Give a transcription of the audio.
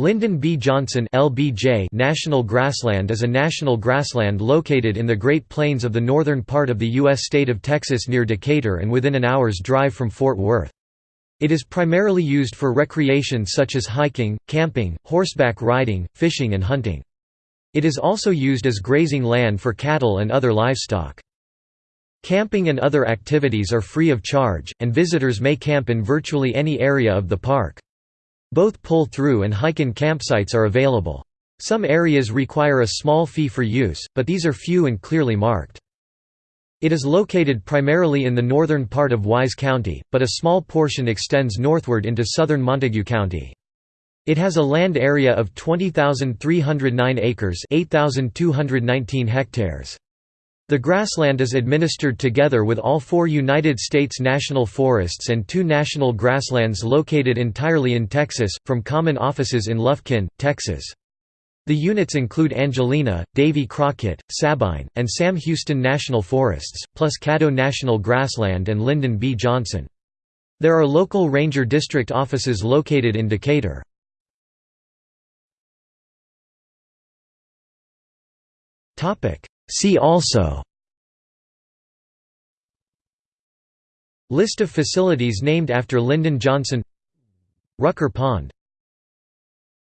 Lyndon B. Johnson LBJ National Grassland is a national grassland located in the Great Plains of the northern part of the U.S. state of Texas near Decatur and within an hour's drive from Fort Worth. It is primarily used for recreation such as hiking, camping, horseback riding, fishing and hunting. It is also used as grazing land for cattle and other livestock. Camping and other activities are free of charge, and visitors may camp in virtually any area of the park. Both pull-through and hike-in campsites are available. Some areas require a small fee for use, but these are few and clearly marked. It is located primarily in the northern part of Wise County, but a small portion extends northward into southern Montague County. It has a land area of 20,309 acres 8,219 hectares. The grassland is administered together with all four United States national forests and two national grasslands located entirely in Texas, from common offices in Lufkin, Texas. The units include Angelina, Davy Crockett, Sabine, and Sam Houston National Forests, plus Caddo National Grassland and Lyndon B. Johnson. There are local ranger district offices located in Decatur. See also List of facilities named after Lyndon Johnson Rucker Pond